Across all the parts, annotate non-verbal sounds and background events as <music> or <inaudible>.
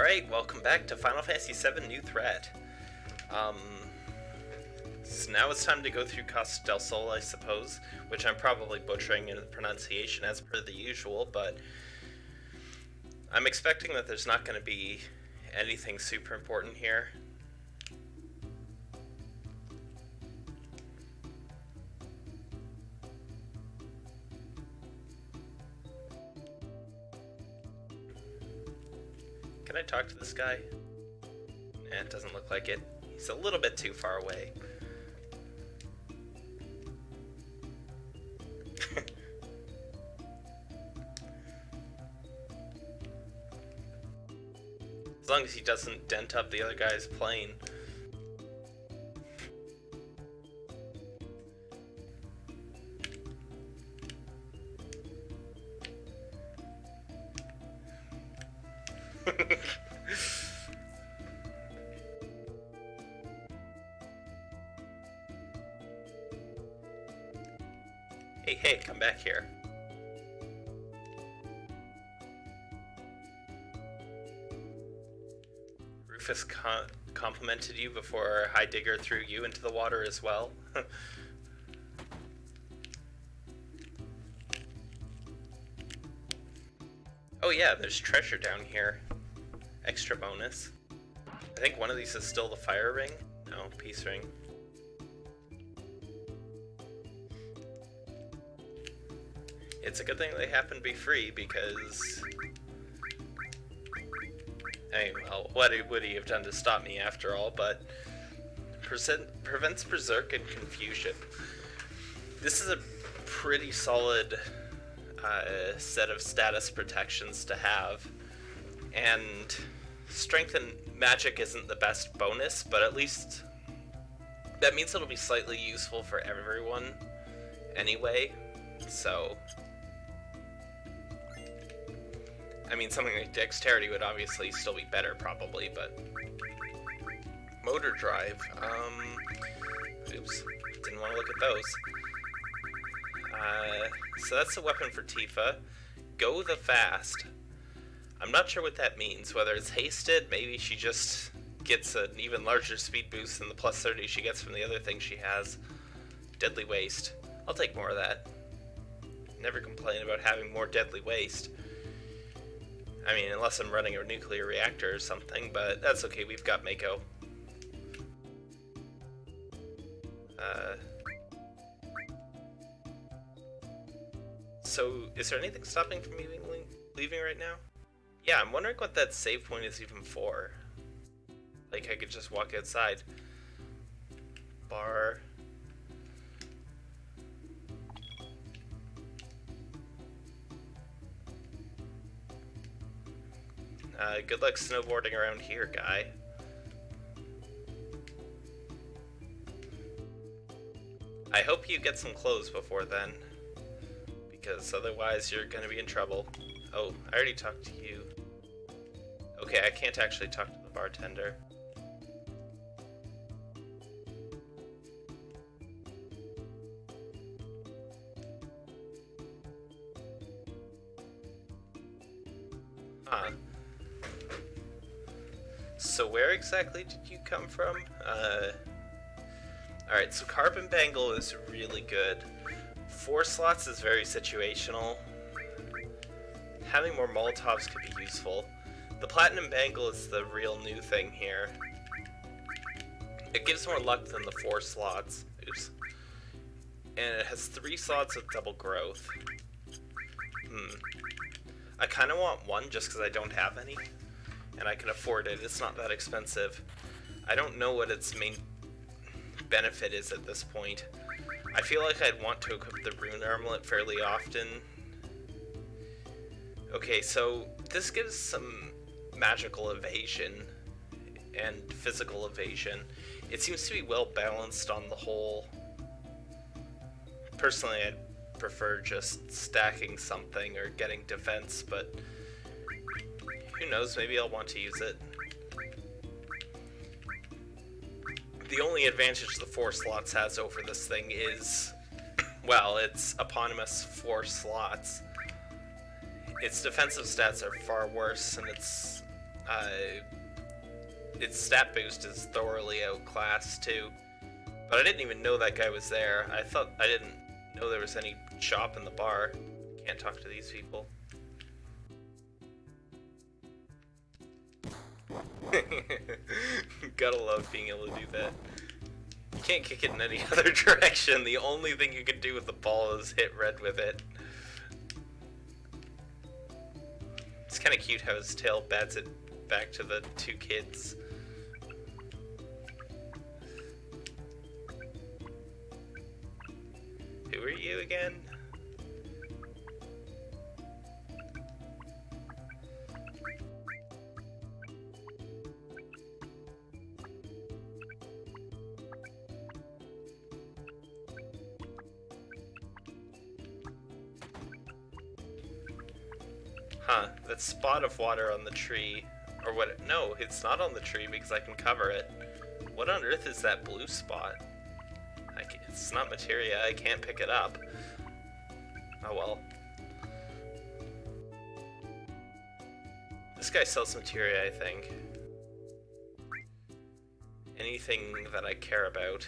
Alright, welcome back to Final Fantasy VII New Threat. Um, so now it's time to go through Costa del Sol, I suppose, which I'm probably butchering in the pronunciation as per the usual, but I'm expecting that there's not going to be anything super important here. Can I talk to this guy? Eh, it doesn't look like it. He's a little bit too far away. <laughs> as long as he doesn't dent up the other guy's plane. Complimented you before Heidegger threw you into the water as well. <laughs> oh yeah, there's treasure down here. Extra bonus. I think one of these is still the fire ring. No, peace ring. It's a good thing they happen to be free because... I mean, well, what would he have done to stop me after all, but... prevents Berserk and Confusion. This is a pretty solid uh, set of status protections to have. And strength and magic isn't the best bonus, but at least that means it'll be slightly useful for everyone anyway. So, I mean, something like dexterity would obviously still be better, probably, but motor drive. Um, oops, didn't want to look at those. Uh, so that's the weapon for Tifa. Go the fast. I'm not sure what that means, whether it's hasted, maybe she just gets an even larger speed boost than the plus 30 she gets from the other thing she has. Deadly Waste. I'll take more of that. Never complain about having more Deadly Waste. I mean, unless I'm running a nuclear reactor or something, but that's okay, we've got Mako. Uh, so, is there anything stopping from me leaving right now? Yeah, I'm wondering what that save point is even for. Like, I could just walk outside. Bar. Uh, good luck snowboarding around here, guy. I hope you get some clothes before then. Because otherwise you're gonna be in trouble. Oh, I already talked to you. Okay, I can't actually talk to the bartender. Huh. So where exactly did you come from? Uh, Alright, so Carbon Bangle is really good. Four slots is very situational. Having more Molotovs could be useful. The Platinum Bangle is the real new thing here. It gives more luck than the four slots. Oops. And it has three slots of double growth. Hmm. I kind of want one just because I don't have any. And I can afford it. It's not that expensive. I don't know what its main benefit is at this point. I feel like I'd want to equip the Rune Armlet fairly often. Okay, so this gives some magical evasion and physical evasion. It seems to be well balanced on the whole. Personally, I'd prefer just stacking something or getting defense, but who knows, maybe I'll want to use it. The only advantage the four slots has over this thing is, well, it's eponymous four slots. Its defensive stats are far worse, and its Uh, its stat boost is thoroughly outclassed too. But I didn't even know that guy was there. I thought I didn't know there was any shop in the bar. Can't talk to these people. <laughs> Gotta love being able to do that. You can't kick it in any <laughs> other direction. The only thing you can do with the ball is hit red with it. It's kind of cute how his tail bats it back to the two kids. Who are you again? Spot of water on the tree, or what, no, it's not on the tree because I can cover it. What on earth is that blue spot? It's not materia, I can't pick it up. Oh well. This guy sells materia, I think. Anything that I care about.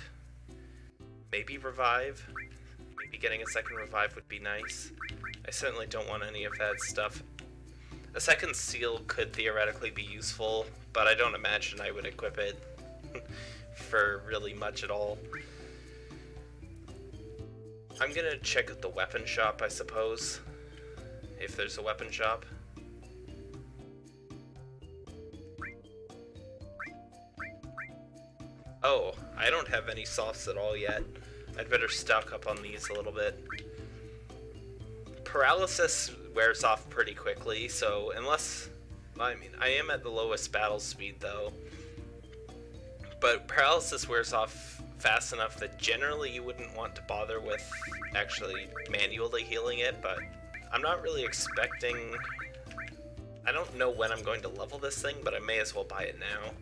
Maybe revive? Maybe getting a second revive would be nice. I certainly don't want any of that stuff a second seal could theoretically be useful, but I don't imagine I would equip it <laughs> for really much at all. I'm gonna check out the weapon shop, I suppose, if there's a weapon shop. Oh, I don't have any softs at all yet. I'd better stock up on these a little bit. Paralysis wears off pretty quickly, so unless... I mean, I am at the lowest battle speed, though. But paralysis wears off fast enough that generally you wouldn't want to bother with actually manually healing it, but I'm not really expecting... I don't know when I'm going to level this thing, but I may as well buy it now.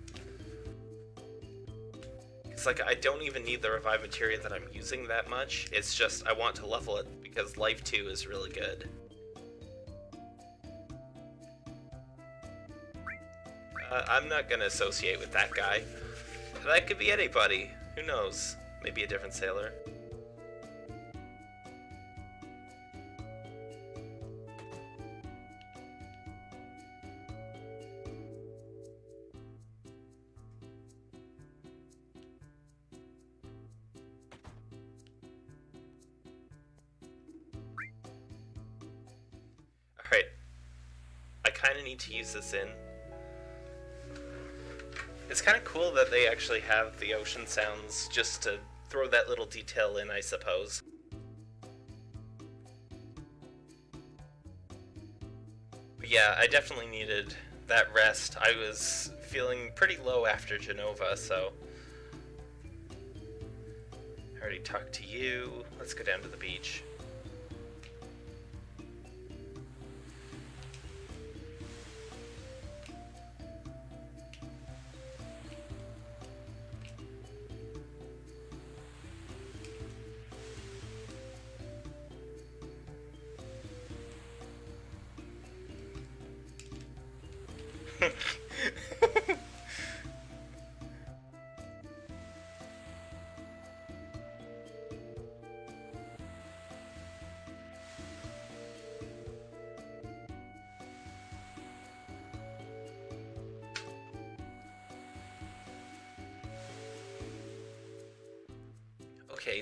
It's like, I don't even need the revive materia that I'm using that much, it's just I want to level it because Life 2 is really good. I'm not gonna associate with that guy. That could be anybody. Who knows? Maybe a different sailor. Alright. I kinda need to use this in. Cool that they actually have the ocean sounds just to throw that little detail in, I suppose. But yeah, I definitely needed that rest. I was feeling pretty low after Jenova, so... I already talked to you. Let's go down to the beach.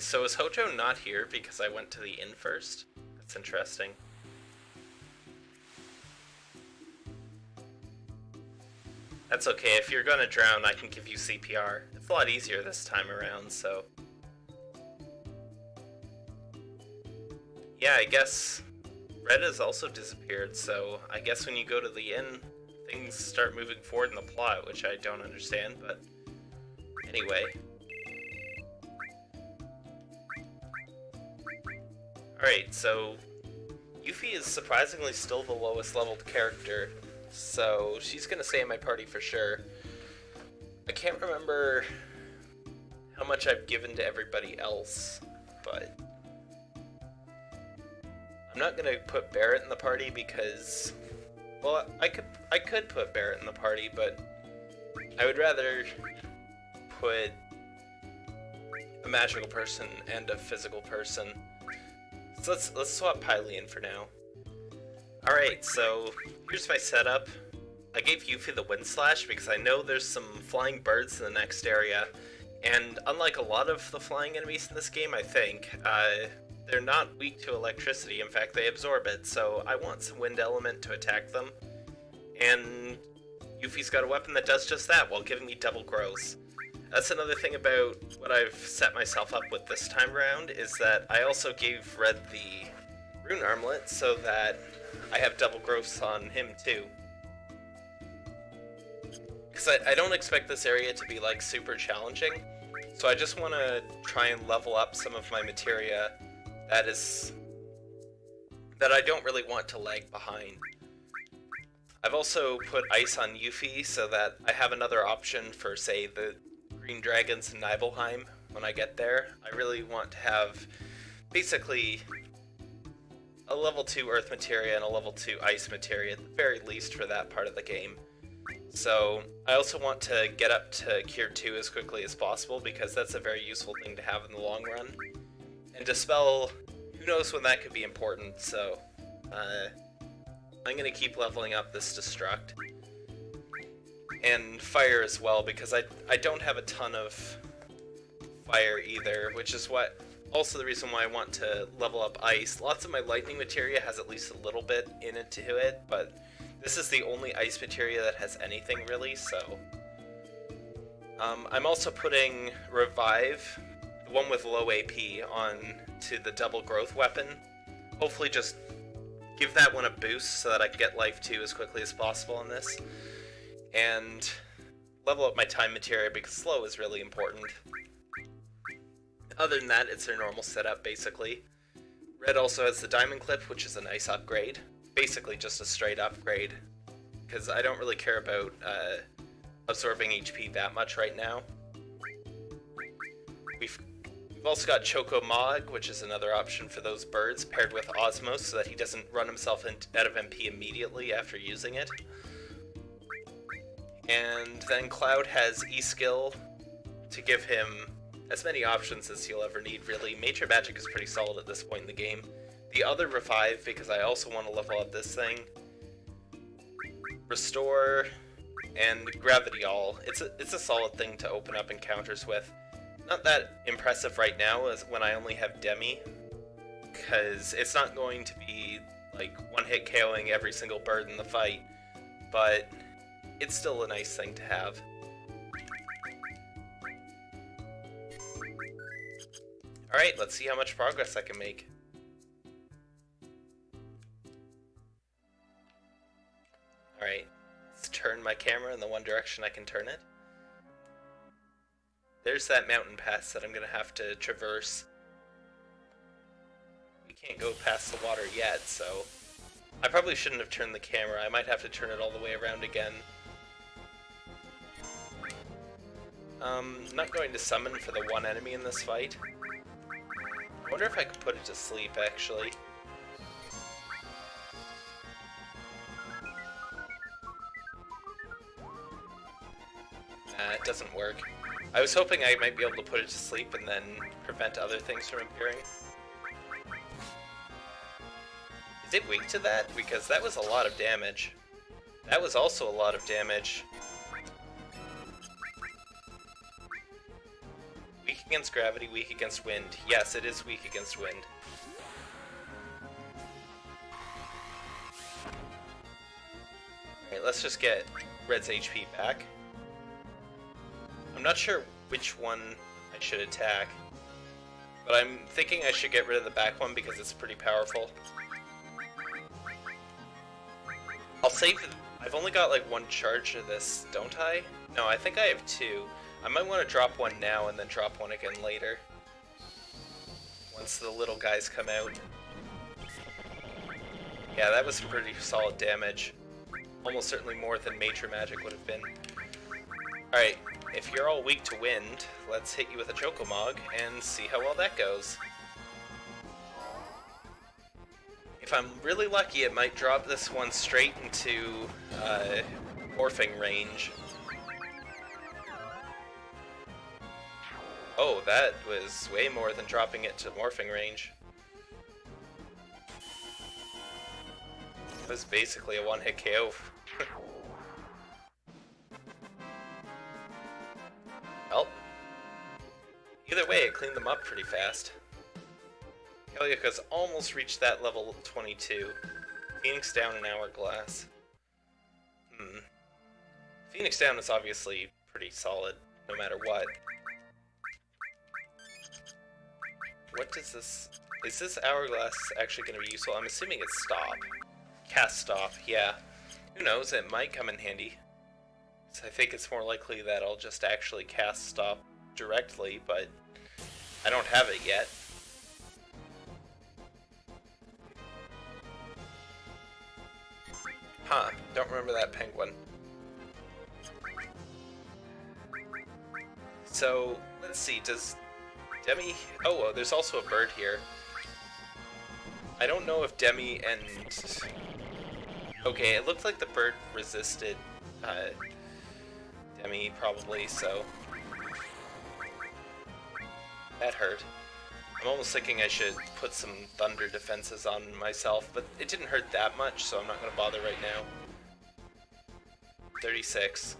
So is Hojo not here because I went to the inn first? That's interesting. That's okay, if you're gonna drown, I can give you CPR. It's a lot easier this time around, so... Yeah, I guess Red has also disappeared, so I guess when you go to the inn, things start moving forward in the plot, which I don't understand, but... Anyway, Alright, so Yuffie is surprisingly still the lowest leveled character, so she's gonna stay in my party for sure. I can't remember how much I've given to everybody else, but I'm not gonna put Barret in the party because Well, I could I could put Barret in the party, but I would rather put a magical person and a physical person. So let's let's swap Pylean for now. Alright, so here's my setup. I gave Yuffie the Wind Slash because I know there's some flying birds in the next area, and unlike a lot of the flying enemies in this game, I think, uh, they're not weak to electricity. In fact, they absorb it, so I want some wind element to attack them. And Yuffie's got a weapon that does just that while giving me double growth. That's another thing about what I've set myself up with this time around, is that I also gave Red the Rune Armlet so that I have double growths on him too. Because I, I don't expect this area to be like super challenging, so I just want to try and level up some of my materia that is that I don't really want to lag behind. I've also put ice on Yuffie so that I have another option for, say, the Green Dragons in Nibelheim when I get there. I really want to have basically a level 2 Earth Materia and a level 2 Ice Materia at the very least for that part of the game. So I also want to get up to Cure 2 as quickly as possible because that's a very useful thing to have in the long run. And Dispel, who knows when that could be important, so uh, I'm going to keep leveling up this Destruct. And Fire as well, because I, I don't have a ton of Fire either, which is what also the reason why I want to level up Ice. Lots of my Lightning materia has at least a little bit in it to it, but this is the only Ice materia that has anything really, so... Um, I'm also putting Revive the one with low AP on to the double growth weapon. Hopefully just give that one a boost so that I can get life 2 as quickly as possible on this. And level up my time materia because slow is really important. Other than that, it's their normal setup, basically. Red also has the Diamond Clip, which is a nice upgrade. Basically just a straight upgrade. Because I don't really care about uh, absorbing HP that much right now. We've We've also got Choco Mog, which is another option for those birds, paired with Osmos so that he doesn't run himself out of MP immediately after using it. And then Cloud has E-Skill to give him as many options as he'll ever need, really. Major Magic is pretty solid at this point in the game. The other Revive, because I also want to level up this thing. Restore and Gravity All. It's a, it's a solid thing to open up encounters with not that impressive right now as when I only have Demi, because it's not going to be like one-hit KOing every single bird in the fight, but it's still a nice thing to have. Alright, let's see how much progress I can make. Alright, let's turn my camera in the one direction I can turn it. There's that mountain pass that I'm gonna have to traverse. We can't go past the water yet, so... I probably shouldn't have turned the camera. I might have to turn it all the way around again. Um, not going to summon for the one enemy in this fight. I wonder if I could put it to sleep, actually. Nah, it doesn't work. I was hoping I might be able to put it to sleep and then prevent other things from appearing. Is it weak to that? Because that was a lot of damage. That was also a lot of damage. Against gravity, weak against wind. Yes, it is weak against wind. Alright, let's just get Red's HP back. I'm not sure which one I should attack, but I'm thinking I should get rid of the back one because it's pretty powerful. I'll save... I've only got like one charge of this, don't I? No, I think I have two. I might want to drop one now and then drop one again later. Once the little guys come out. Yeah, that was some pretty solid damage. Almost certainly more than Major Magic would have been. Alright, if you're all weak to wind, let's hit you with a Chocomog and see how well that goes. If I'm really lucky, it might drop this one straight into uh, morphing range. Oh, that was way more than dropping it to morphing range. It was basically a one-hit KO. <laughs> well, either way, it cleaned them up pretty fast. Heliocas almost reached that level 22. Phoenix down an hourglass. Hmm. Phoenix down is obviously pretty solid, no matter what. What does this... Is this hourglass actually going to be useful? I'm assuming it's stop. Cast stop, yeah. Who knows, it might come in handy. So I think it's more likely that I'll just actually cast stop directly, but I don't have it yet. Huh, don't remember that penguin. So, let's see, does Demi... Oh, well, there's also a bird here. I don't know if Demi and... Okay, it looked like the bird resisted uh, Demi, probably, so... That hurt. I'm almost thinking I should put some thunder defenses on myself, but it didn't hurt that much, so I'm not going to bother right now. 36.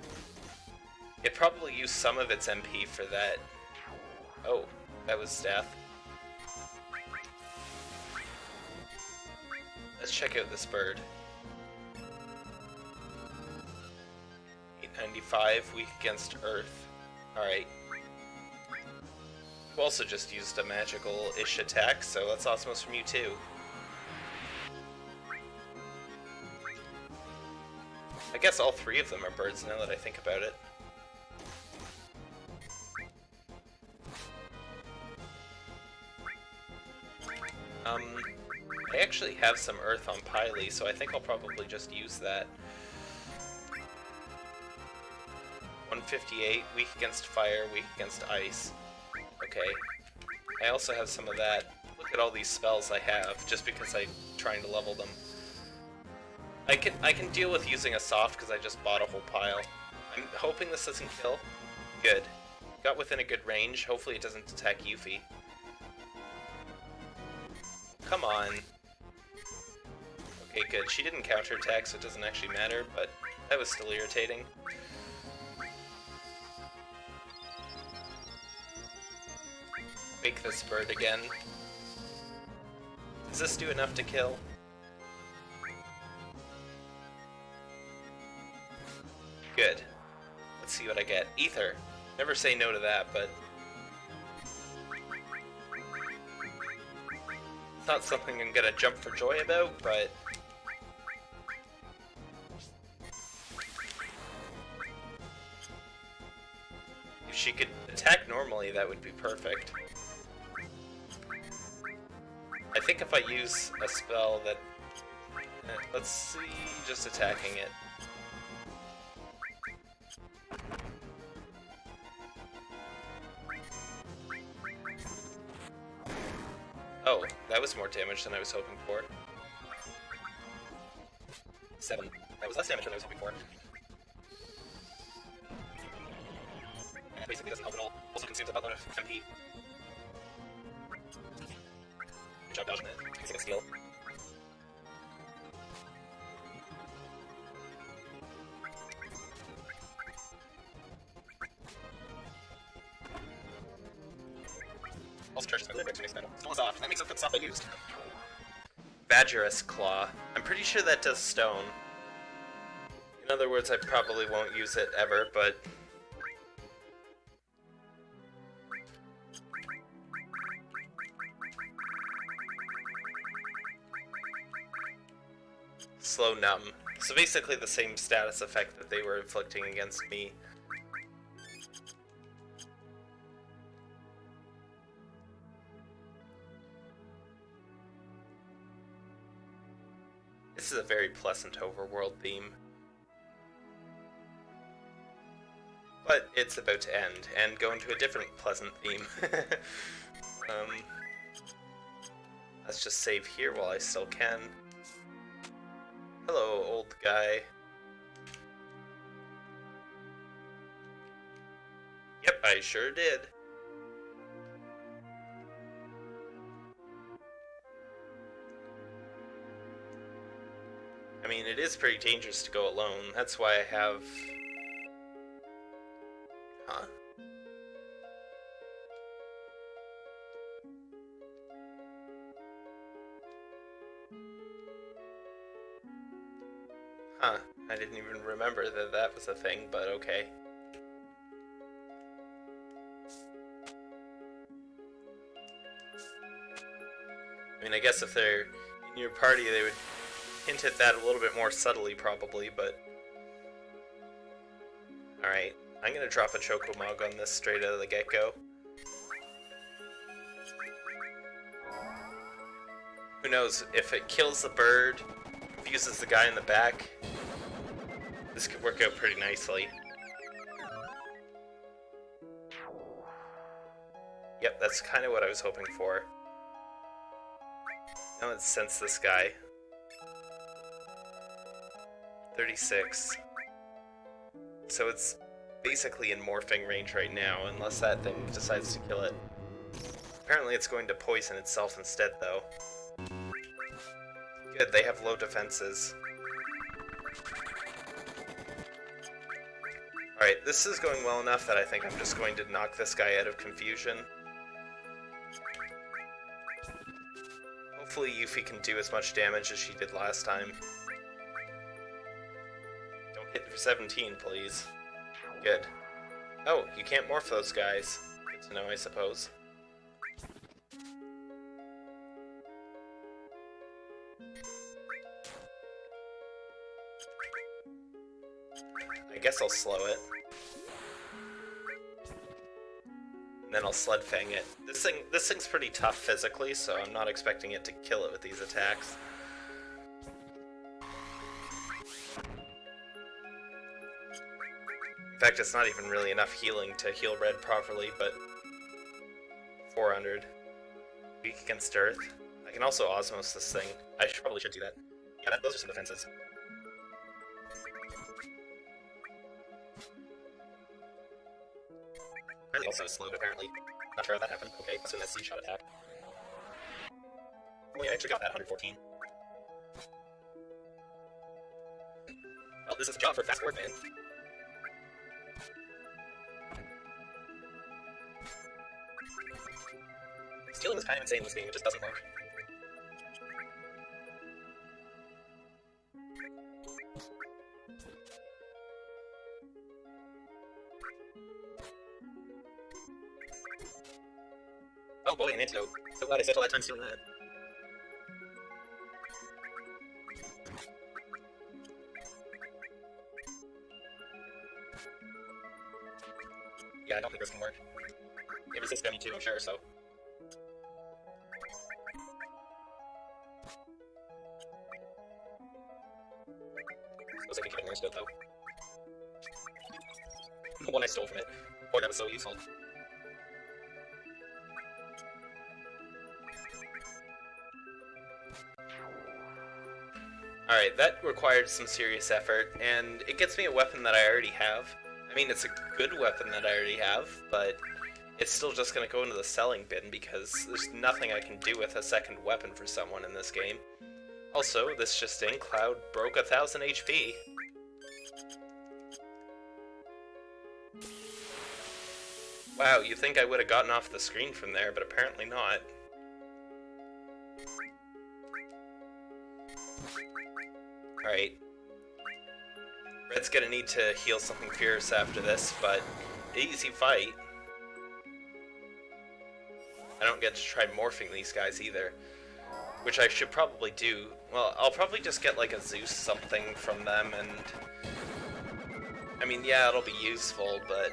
It probably used some of its MP for that. Oh, that was death. Let's check out this bird. 895, weak against Earth. Alright, You also just used a magical-ish attack, so that's Osmos from you too. I guess all three of them are birds now that I think about it. Um, I actually have some earth on Pily, so I think I'll probably just use that. 158, weak against fire, weak against ice. Okay. I also have some of that. Look at all these spells I have, just because I'm trying to level them. I can I can deal with using a soft because I just bought a whole pile. I'm hoping this doesn't kill. Good. Got within a good range. Hopefully it doesn't attack Yuffie. Come on. Okay, good. She didn't counterattack, so it doesn't actually matter, but that was still irritating. Wake this bird again. Does this do enough to kill? Good. Let's see what I get. Ether. Never say no to that, but... not something I'm gonna jump for joy about, but... If she could attack normally, that would be perfect. I think if I use a spell that... Eh, let's see, just attacking it. Was more damage than I was hoping for. Seven. That was less damage than I was hoping for. Basically doesn't help at all. Also consumes a lot of MP. job dodging it. Using a steal. Pretty sure that does stone. In other words, I probably won't use it ever, but slow numb. So basically the same status effect that they were inflicting against me. Pleasant overworld theme. But it's about to end, and go into a different pleasant theme. <laughs> um, Let's just save here while I still can. Hello, old guy. Yep, I sure did. I mean, it is pretty dangerous to go alone. That's why I have... Huh? Huh. I didn't even remember that that was a thing, but okay. I mean, I guess if they're in your party, they would hint at that a little bit more subtly, probably, but... Alright, I'm gonna drop a Choco-Mog on this straight out of the get-go. Who knows, if it kills the bird, confuses the guy in the back, this could work out pretty nicely. Yep, that's kind of what I was hoping for. Now let's sense this guy. 36. So it's basically in morphing range right now, unless that thing decides to kill it. Apparently it's going to poison itself instead, though. Good, they have low defenses. Alright, this is going well enough that I think I'm just going to knock this guy out of confusion. Hopefully Yuffie can do as much damage as she did last time. Don't hit for 17, please. Good. Oh, you can't morph those guys. Good to know, I suppose. I guess I'll slow it. And then I'll Sled Fang it. This thing, this thing's pretty tough physically, so I'm not expecting it to kill it with these attacks. In fact, it's not even really enough healing to heal Red properly, but 400. Weak against Earth. I can also Osmos this thing. I should, probably should do that. Yeah, that, those are some defenses. Apparently also slowed, apparently. Not sure how that happened. Okay, assume that's C-shot attack. Oh yeah, I actually got that 114. Well, this is a job for fast word man. Is kind of insane it just doesn't work. Oh boy, an antidote. So glad I spent all that time stealing that. Yeah, I don't think this can work. It resists gummy too, I'm sure, so... that required some serious effort, and it gets me a weapon that I already have. I mean, it's a good weapon that I already have, but it's still just going to go into the selling bin because there's nothing I can do with a second weapon for someone in this game. Also, this just in, Cloud broke a thousand HP. Wow, you think I would have gotten off the screen from there, but apparently not. Alright. Red's gonna need to heal something fierce after this, but easy fight. I don't get to try morphing these guys either. Which I should probably do. Well, I'll probably just get like a Zeus something from them and... I mean, yeah, it'll be useful, but...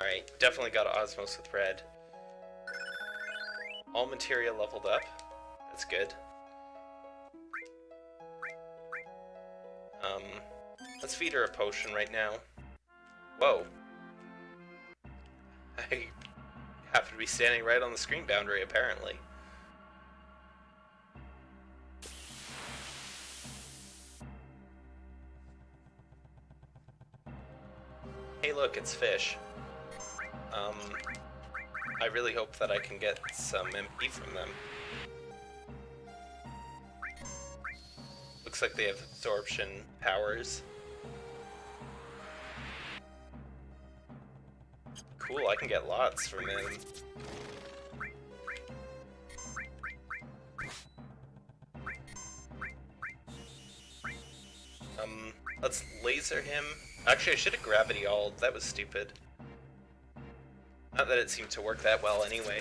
Alright, definitely got Osmos with Red. All materia leveled up. That's good. Um, let's feed her a potion right now. Whoa. <laughs> I happen to be standing right on the screen boundary, apparently. Hey look, it's fish. Um, I really hope that I can get some MP from them. Looks like they have absorption powers. Cool, I can get lots from him. Um, let's laser him. Actually, I should have gravity all. That was stupid. Not that it seemed to work that well anyway.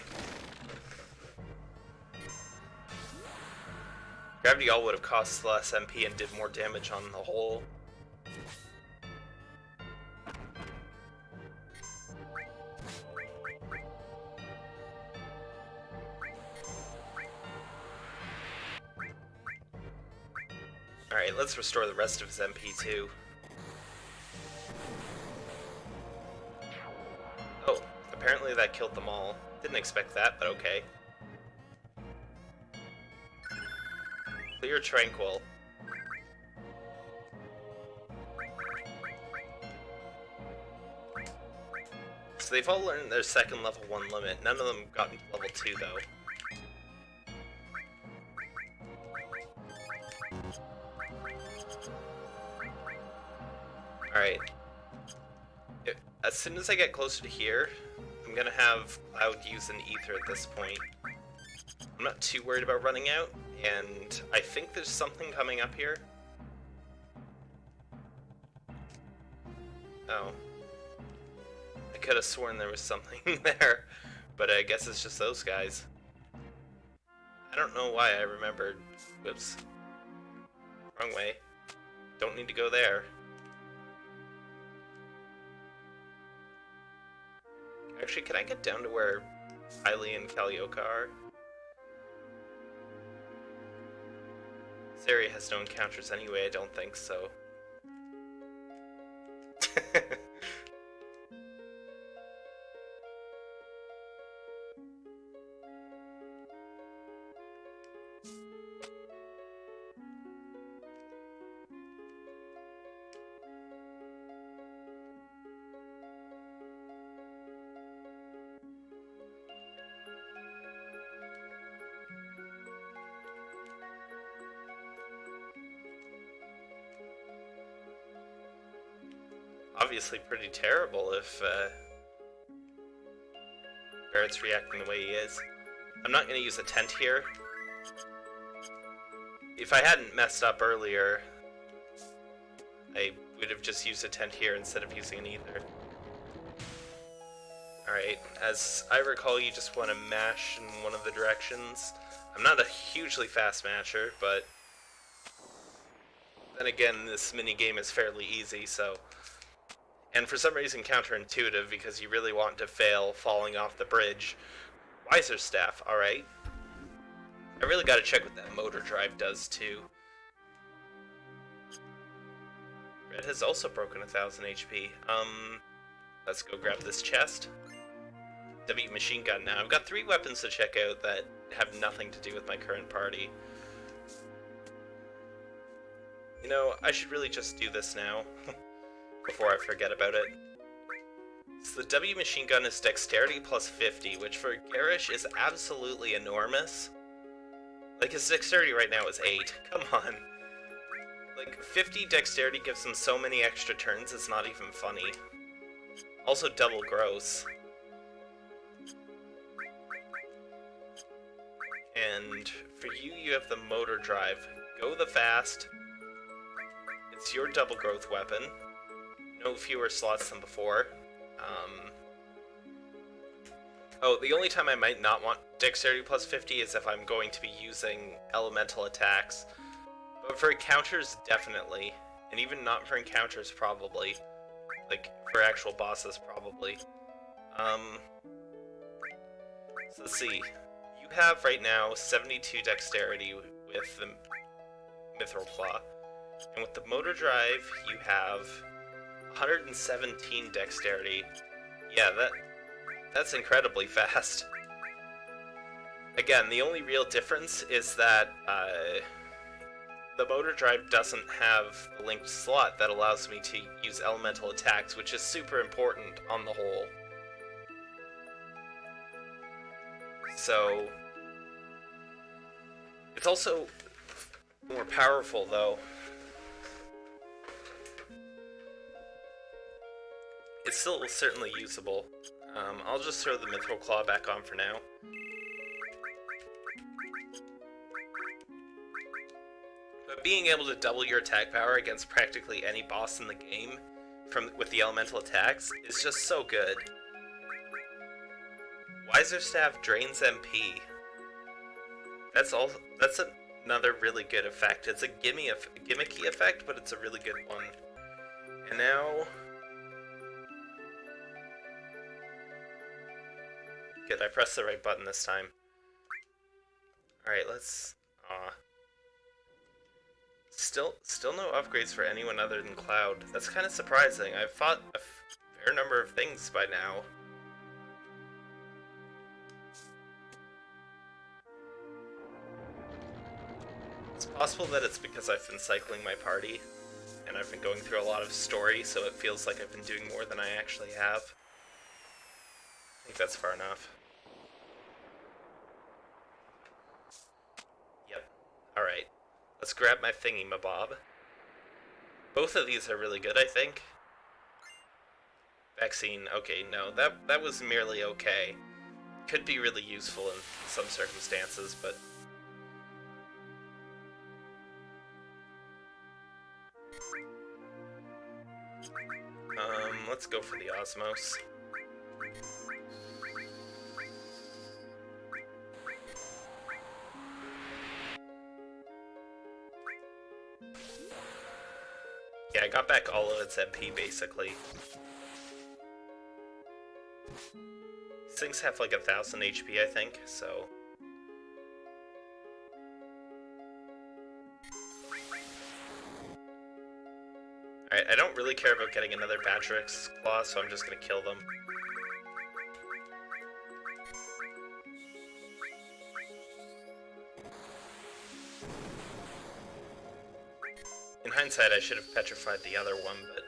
Gravity All would have cost less MP and did more damage on the whole. Alright, let's restore the rest of his MP too. Apparently that killed them all. Didn't expect that, but okay. Clear Tranquil. So they've all learned their second level 1 limit. None of them got level 2 though. Alright. As soon as I get closer to here, I'm gonna have Cloud use an Ether at this point. I'm not too worried about running out, and I think there's something coming up here. Oh. I could have sworn there was something <laughs> there, but I guess it's just those guys. I don't know why I remembered. Whoops. Wrong way. Don't need to go there. Actually, can I get down to where Hylia and Kalioka are? Area has no encounters anyway, I don't think so. <laughs> obviously pretty terrible if uh, Barret's reacting the way he is. I'm not going to use a tent here. If I hadn't messed up earlier, I would have just used a tent here instead of using an ether. Alright, as I recall, you just want to mash in one of the directions. I'm not a hugely fast masher, but then again, this mini game is fairly easy, so and for some reason counterintuitive because you really want to fail falling off the bridge. Wizer Staff, alright. I really gotta check what that motor drive does too. Red has also broken a thousand HP. Um, let's go grab this chest. W machine gun now. I've got three weapons to check out that have nothing to do with my current party. You know, I should really just do this now. <laughs> before I forget about it. So the W machine gun is dexterity plus 50, which for Garrosh is absolutely enormous. Like, his dexterity right now is 8. <laughs> Come on. Like, 50 dexterity gives him so many extra turns, it's not even funny. Also double growth. And for you, you have the motor drive. Go the fast. It's your double growth weapon no fewer slots than before. Um, oh, the only time I might not want Dexterity plus 50 is if I'm going to be using elemental attacks. But for encounters, definitely. And even not for encounters, probably. Like, for actual bosses, probably. Um, so let's see. You have right now 72 dexterity with the Mithril Claw. And with the motor drive, you have 117 dexterity. Yeah, that That's incredibly fast. Again, the only real difference is that uh, the motor drive doesn't have a linked slot that allows me to use elemental attacks, which is super important on the whole. So, it's also more powerful though. It's still certainly usable. Um, I'll just throw the Mithril Claw back on for now. But being able to double your attack power against practically any boss in the game from with the elemental attacks is just so good. Wizer Staff drains MP. That's all. That's another really good effect. It's a gimme, gimmicky effect, but it's a really good one. And now Good, I pressed the right button this time. Alright, let's... Aw. Still, still no upgrades for anyone other than Cloud. That's kind of surprising. I've fought a fair number of things by now. It's possible that it's because I've been cycling my party, and I've been going through a lot of story, so it feels like I've been doing more than I actually have. I think that's far enough. Yep. Alright. Let's grab my thingy my bob. Both of these are really good, I think. Vaccine, okay, no, that that was merely okay. Could be really useful in some circumstances, but... Um, let's go for the Osmose. I got back all of its MP, basically. These things have like a thousand HP, I think, so... Alright, I don't really care about getting another Batrix Claw, so I'm just gonna kill them. Hindsight, I should have petrified the other one, but...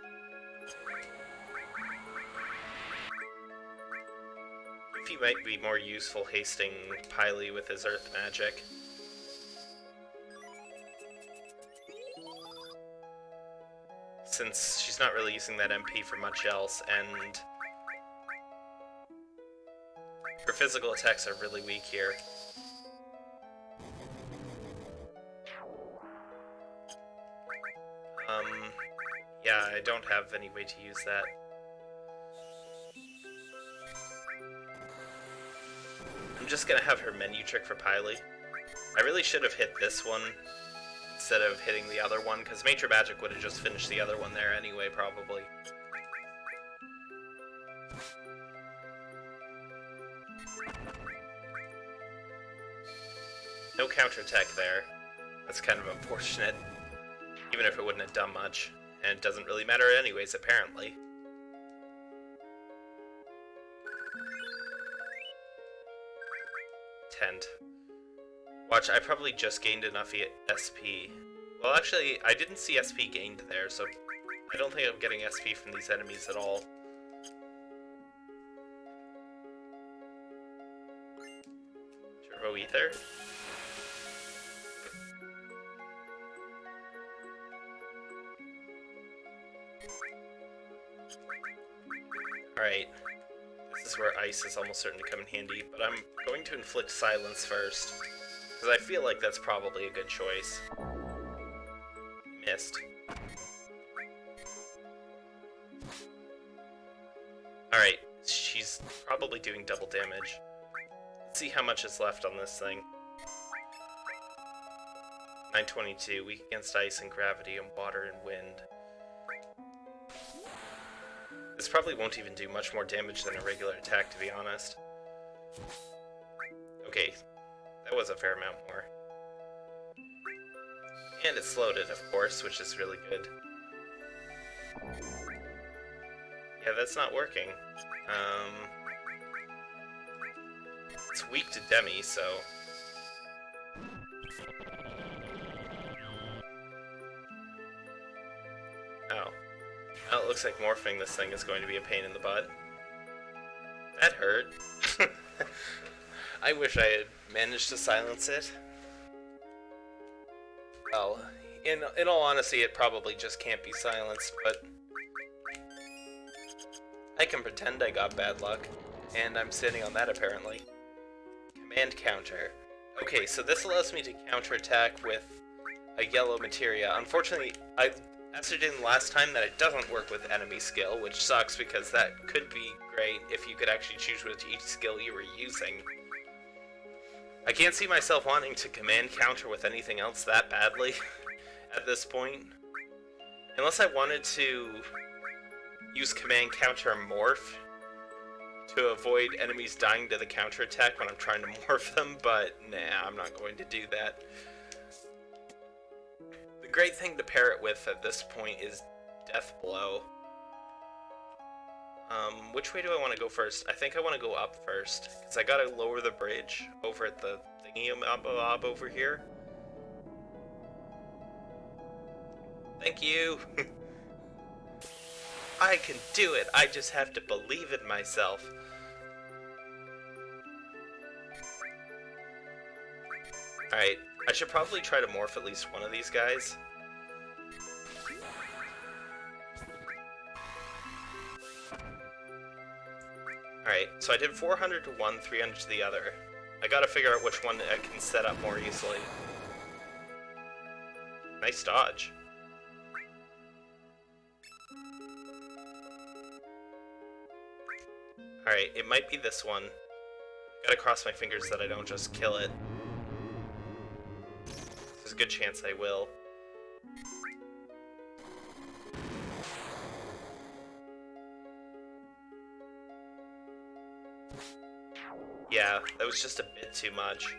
He might be more useful hasting Pily with his earth magic. Since she's not really using that MP for much else, and... Her physical attacks are really weak here. I don't have any way to use that. I'm just gonna have her menu trick for Pily. I really should have hit this one instead of hitting the other one, because Matra Magic would have just finished the other one there anyway, probably. No counterattack there. That's kind of unfortunate, even if it wouldn't have done much. And it doesn't really matter anyways, apparently. Tent. Watch, I probably just gained enough SP. Well, actually, I didn't see SP gained there, so I don't think I'm getting SP from these enemies at all. Turbo Ether? Alright. This is where ice is almost certain to come in handy, but I'm going to inflict silence first. Because I feel like that's probably a good choice. Missed. Alright, she's probably doing double damage. Let's see how much is left on this thing. 922, weak against ice and gravity and water and wind. This probably won't even do much more damage than a regular attack, to be honest. Okay, that was a fair amount more. And it's loaded, of course, which is really good. Yeah, that's not working. Um, It's weak to Demi, so... looks like morphing this thing is going to be a pain in the butt. That hurt. <laughs> I wish I had managed to silence it. Well, in, in all honesty, it probably just can't be silenced, but... I can pretend I got bad luck, and I'm sitting on that apparently. Command counter. Okay, so this allows me to counterattack with a yellow materia. Unfortunately, I ascertained last time that it doesn't work with enemy skill, which sucks because that could be great if you could actually choose which each skill you were using. I can't see myself wanting to command counter with anything else that badly <laughs> at this point. Unless I wanted to use command counter morph to avoid enemies dying to the counterattack when I'm trying to <laughs> morph them, but nah, I'm not going to do that. The great thing to pair it with at this point is Death Blow. Um, which way do I want to go first? I think I want to go up first, because I gotta lower the bridge over at the thingy mob over here. Thank you! <laughs> I can do it, I just have to believe in myself. Alright, I should probably try to morph at least one of these guys. Alright, so I did 400 to one, 300 to the other. I gotta figure out which one I can set up more easily. Nice dodge. Alright, it might be this one. Gotta cross my fingers that I don't just kill it. A good chance I will. Yeah, that was just a bit too much.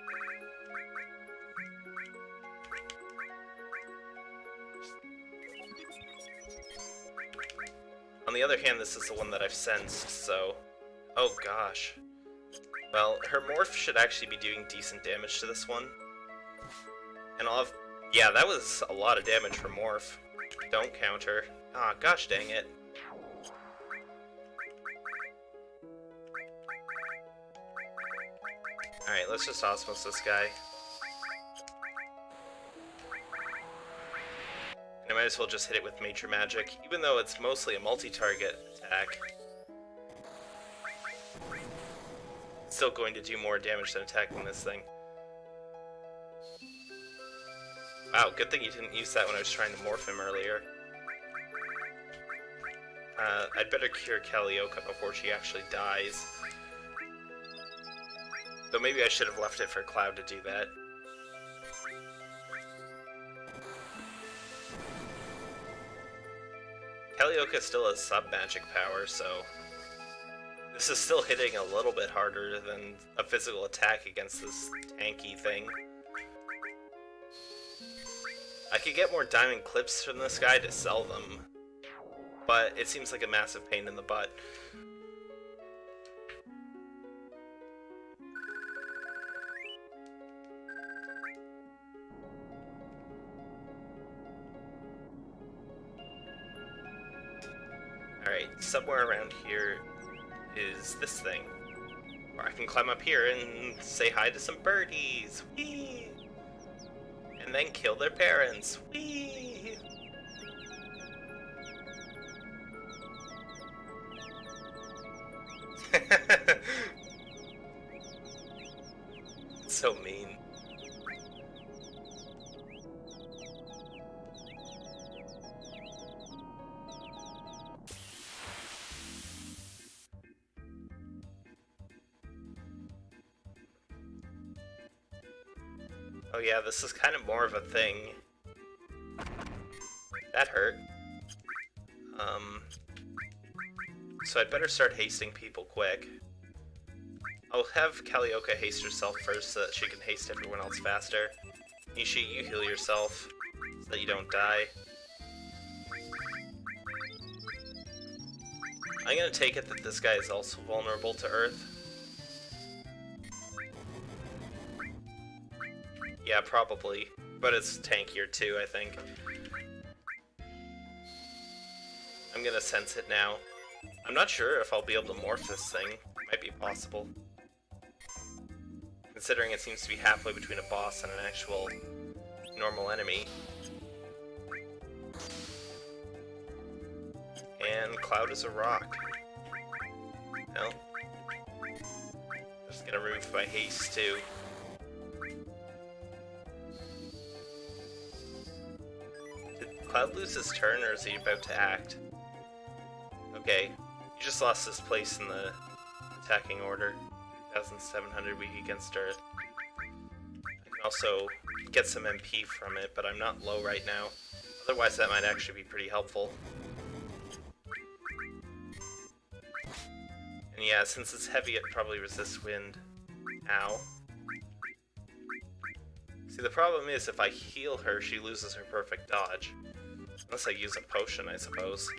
On the other hand, this is the one that I've sensed, so... Oh gosh. Well, her morph should actually be doing decent damage to this one. And I'll have... Yeah, that was a lot of damage for morph. Don't counter. Ah, oh, gosh dang it. Alright, let's just Osmose this guy. And I might as well just hit it with Matra Magic, even though it's mostly a multi-target attack. Still going to do more damage than attacking this thing. Wow, good thing you didn't use that when I was trying to morph him earlier. Uh, I'd better cure Kalioka before she actually dies. Though maybe I should have left it for Cloud to do that. Kalioka still has sub-magic power, so... This is still hitting a little bit harder than a physical attack against this tanky thing. I could get more diamond clips from this guy to sell them, but it seems like a massive pain in the butt. Alright, somewhere around here is this thing. Where I can climb up here and say hi to some birdies. Whee! And then kill their parents. Whee! This is kind of more of a thing. That hurt. Um, so I'd better start hasting people quick. I'll have Kalioka haste herself first so that she can haste everyone else faster. Nishi, you heal yourself so that you don't die. I'm gonna take it that this guy is also vulnerable to Earth. Yeah, probably. But it's tankier too, I think. I'm gonna sense it now. I'm not sure if I'll be able to morph this thing. Might be possible. Considering it seems to be halfway between a boss and an actual normal enemy. And Cloud is a rock. Well, just gonna remove my haste too. Cloud lose his turn or is he about to act? Okay, you just lost this place in the attacking order. 2,700 weak against Earth. I can also get some MP from it, but I'm not low right now. Otherwise that might actually be pretty helpful. And yeah, since it's heavy, it probably resists wind. Ow. See, the problem is if I heal her, she loses her perfect dodge. Unless I use a potion, I suppose.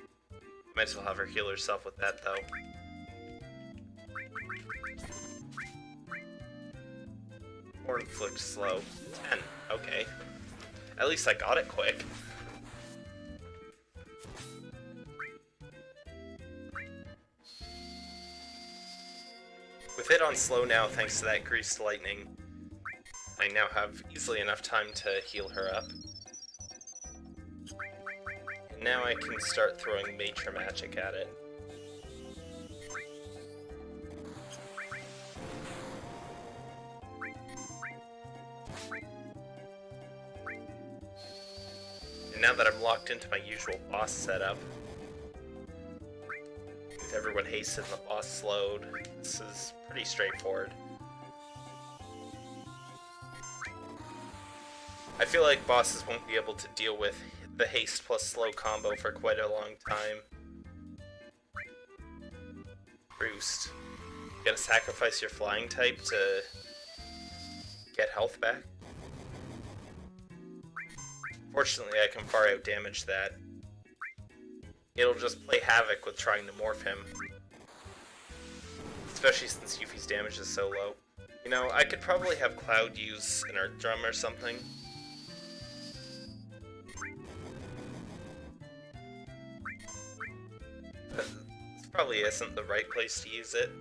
Might as well have her heal herself with that, though. Or inflict slow. 10. Okay. At least I got it quick. With it on slow now, thanks to that greased lightning, I now have easily enough time to heal her up. And now I can start throwing Major Magic at it. And now that I'm locked into my usual boss setup, with everyone hasted and the boss slowed, this is pretty straightforward. I feel like bosses won't be able to deal with the haste plus slow combo for quite a long time. Roost. You gotta sacrifice your flying type to get health back. Fortunately, I can far out damage that. It'll just play havoc with trying to morph him. Especially since Yuffie's damage is so low. You know, I could probably have Cloud use an Earth Drum or something. Probably isn't the right place to use it.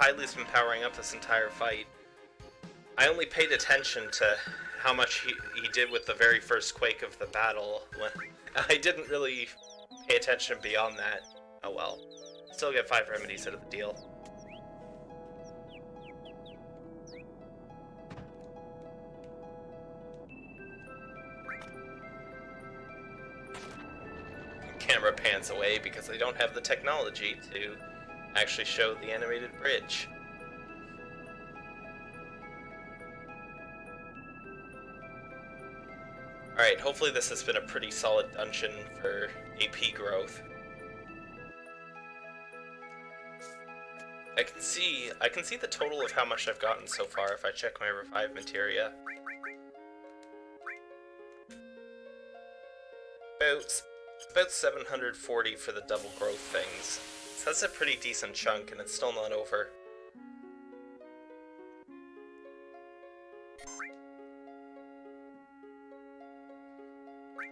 Pylee's been powering up this entire fight. I only paid attention to how much he, he did with the very first Quake of the battle. <laughs> I didn't really pay attention beyond that. Oh well. Still get 5 remedies out of the deal. camera pans away because they don't have the technology to actually show the animated bridge. Alright, hopefully this has been a pretty solid dungeon for AP growth. I can see I can see the total of how much I've gotten so far if I check my revive materia. About about 740 for the double growth things. So that's a pretty decent chunk, and it's still not over.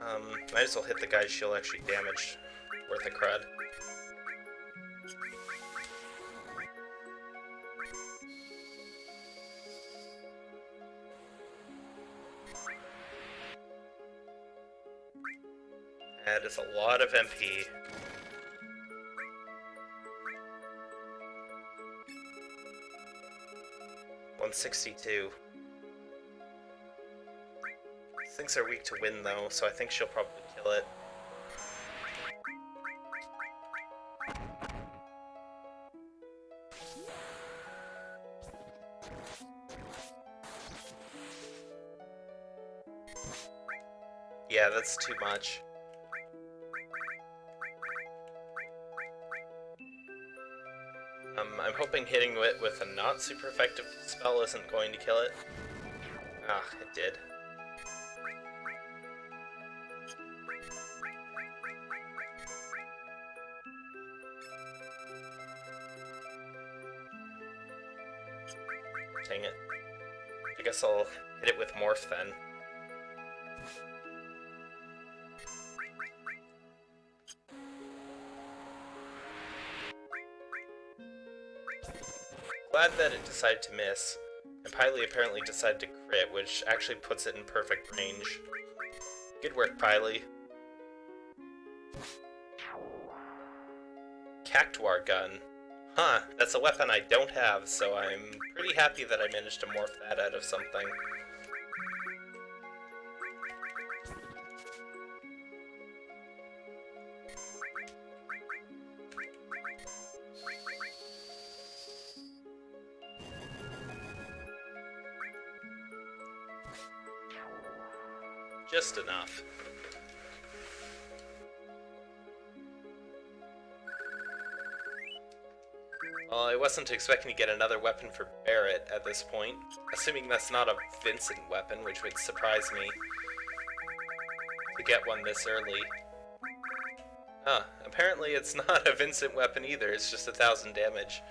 Um, might as well hit the guys she'll actually damage. Worth a crud. That is a lot of MP. One sixty-two. Things are weak to wind though, so I think she'll probably kill it. Yeah, that's too much. Hoping hitting it with a not super effective spell isn't going to kill it. Ah, it did. Dang it. I guess I'll hit it with Morph then. Glad that it decided to miss, and Piley apparently decided to crit, which actually puts it in perfect range. Good work, Piley. Cactuar gun. Huh, that's a weapon I don't have, so I'm pretty happy that I managed to morph that out of something. Wasn't expecting to get another weapon for Barret at this point, assuming that's not a Vincent weapon, which would surprise me to get one this early. Huh, apparently it's <laughs> not a Vincent weapon either, it's just a thousand damage.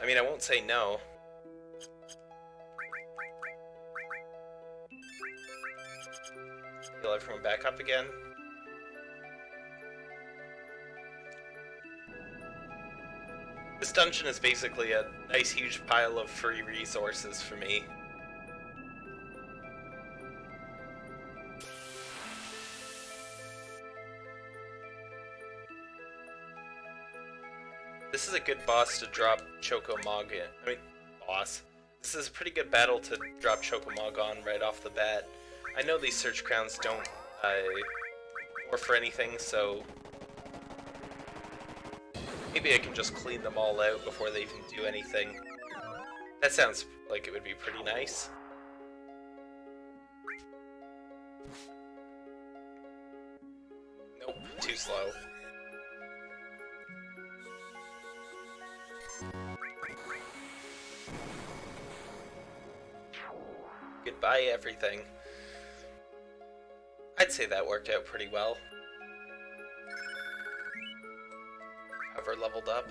I mean, I won't say no. Heal everyone back up again. Dungeon is basically a nice huge pile of free resources for me. This is a good boss to drop Chocomog in. I mean, boss. This is a pretty good battle to drop Chocomog on right off the bat. I know these search crowns don't uh, work for anything, so maybe I can just clean them all out before they even do anything. That sounds like it would be pretty nice. Nope, too slow. Goodbye, everything. I'd say that worked out pretty well. Cover leveled up.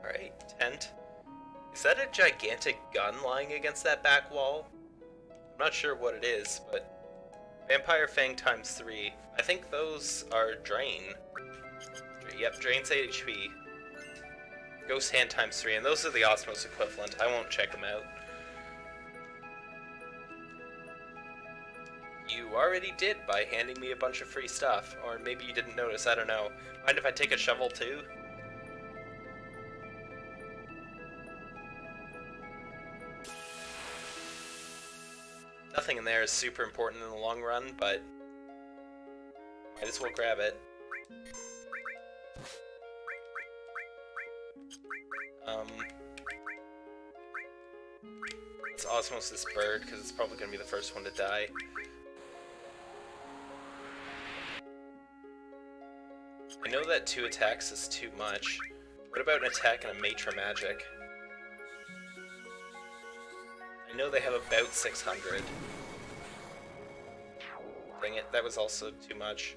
Alright, tent. Is that a gigantic gun lying against that back wall? I'm not sure what it is, but... Vampire Fang times 3. I think those are Drain. Yep, drains HP. Ghost Hand times 3, and those are the Osmose equivalent. I won't check them out. You already did by handing me a bunch of free stuff. Or maybe you didn't notice, I don't know. Mind if I take a shovel too? Nothing in there is super important in the long run, but might as well grab it. Um, let's osmose this bird, because it's probably going to be the first one to die. Know that two attacks is too much. What about an attack and a Matra Magic? I know they have about 600. Bring it, that was also too much.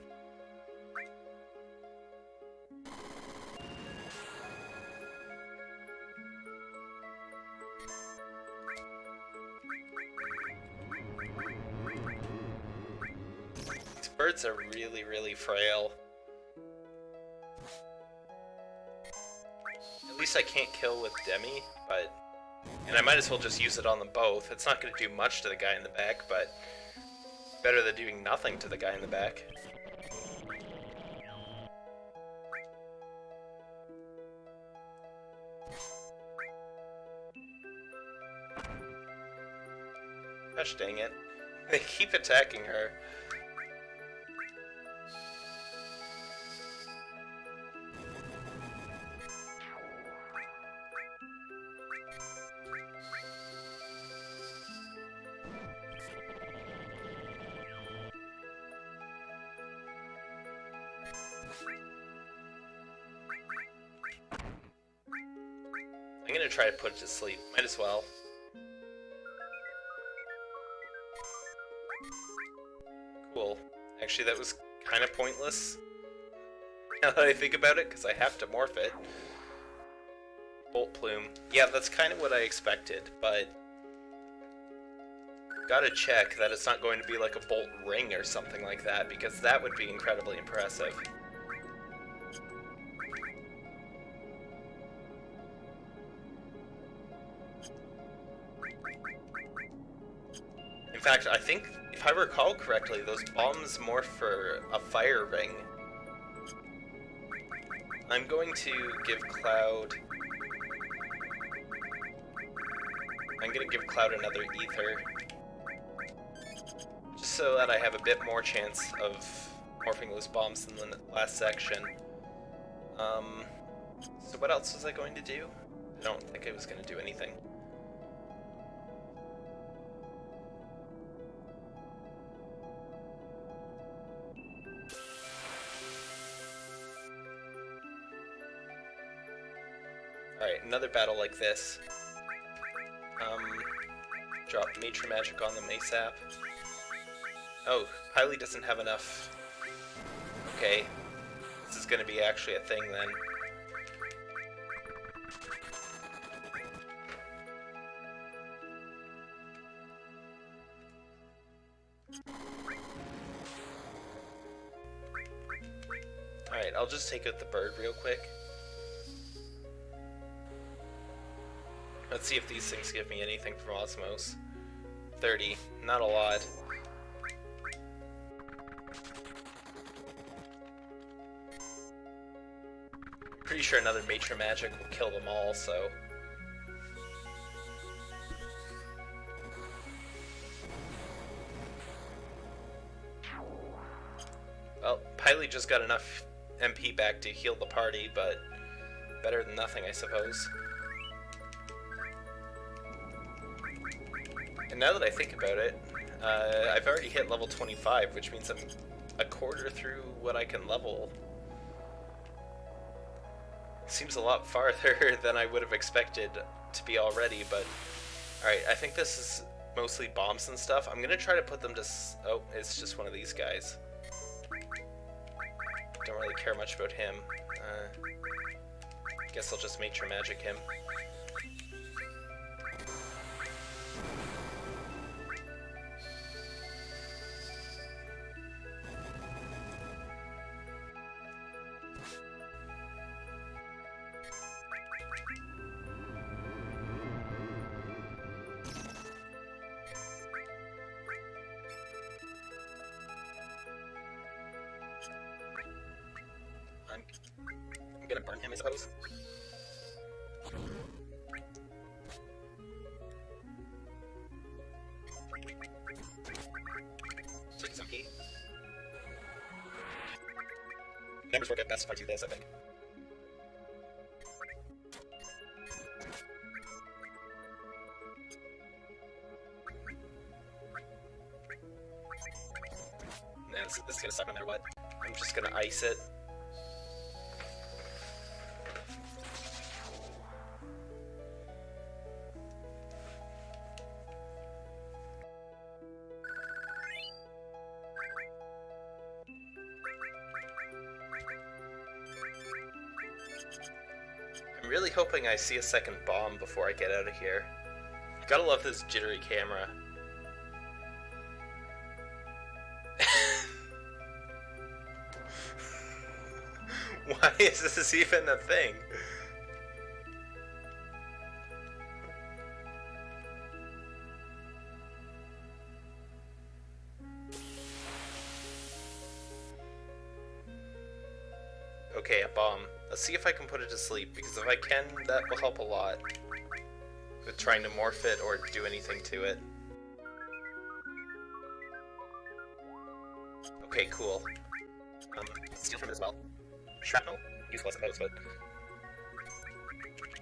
These birds are really, really frail. I can't kill with Demi, but... And I might as well just use it on them both. It's not going to do much to the guy in the back, but... Better than doing nothing to the guy in the back. Gosh dang it. <laughs> They keep attacking her. Might as well. Cool. Actually, that was kind of pointless. <laughs> Now that I think about it, because I have to morph it. Bolt Plume. Yeah, that's kind of what I expected, but... Gotta check that it's not going to be like a Bolt Ring or something like that, because that would be incredibly impressive. Think, if I recall correctly, those bombs morph for a fire ring. I'm going to give Cloud... I'm gonna give Cloud another Ether. Just so that I have a bit more chance of morphing those bombs in the last section. Um, so what else was I going to do? I don't think I was going to do anything. Battle like this. Um, drop Nature Magic on them ASAP. Oh, Hylie doesn't have enough. Okay. This is gonna be actually a thing then. Alright, I'll just take out the bird real quick. Let's see if these things give me anything from Osmose. 30. Not a lot. Pretty sure another Nature Magic will kill them all, so... Well, Hylie just got enough MP back to heal the party, but better than nothing, I suppose. And now that I think about it, uh, I've already hit level 25, which means I'm a quarter through what I can level. Seems a lot farther <laughs> than I would have expected to be already, but... Alright, I think this is mostly bombs and stuff. I'm gonna try to put them to... oh, it's just one of these guys. Don't really care much about him. Uh, guess I'll just Nature Magic him. Hoping I see a second bomb before I get out of here. Gotta love this jittery camera. <laughs> Why is this even a thing? Bomb. Let's see if I can put it to sleep, because if I can, that will help a lot. With trying to morph it or do anything to it. Okay, cool. Um, steal from it as well. Shrapnel. Useful, I suppose, but...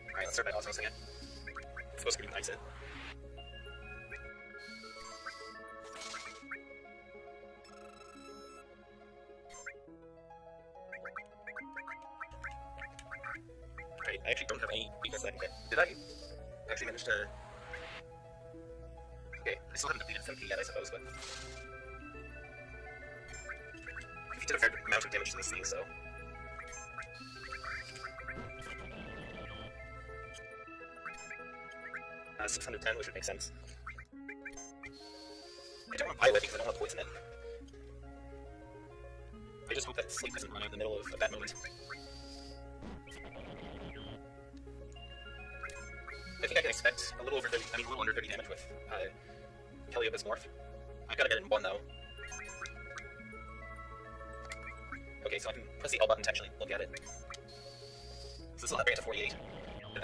Alright, let's start by osmosing it. It's supposed to be nice it.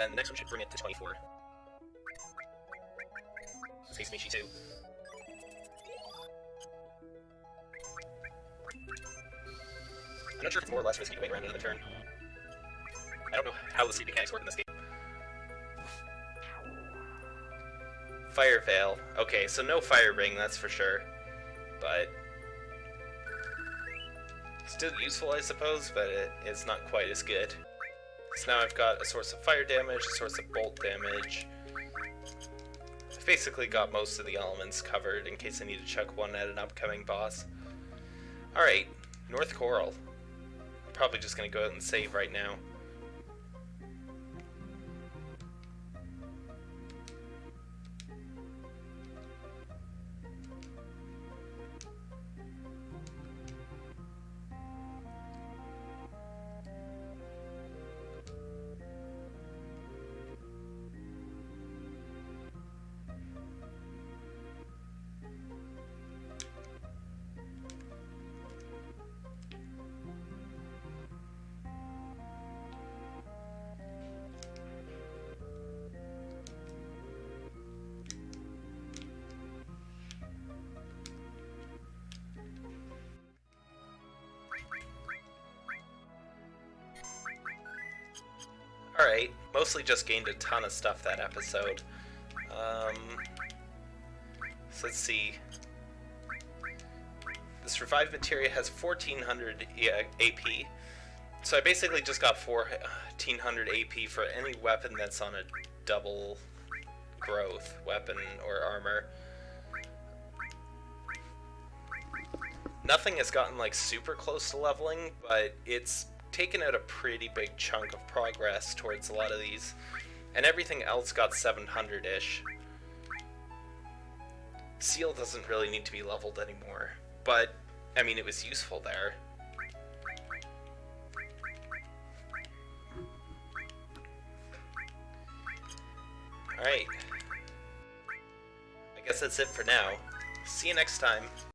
Then the next one should bring it to 24. Face Michi too. I'm not sure if it's more or less risky to wait around another turn. I don't know how the sleep mechanics work in this game. Fire Veil. Okay, so no Fire Ring, that's for sure. But... Still useful, I suppose, but it, it's not quite as good. So now I've got a source of fire damage, a source of bolt damage. I've basically got most of the elements covered in case I need to chuck one at an upcoming boss. Alright, North Corel. I'm probably just gonna go out and save right now. Just gained a ton of stuff that episode. Um, so let's see. This revived materia has 1400 AP. So I basically just got 1400 AP for any weapon that's on a double growth weapon or armor. Nothing has gotten like super close to leveling, but it's taken out a pretty big chunk of progress towards a lot of these, and everything else got 700-ish. Seal doesn't really need to be leveled anymore, but, I mean, it was useful there. Alright. I guess that's it for now. See you next time.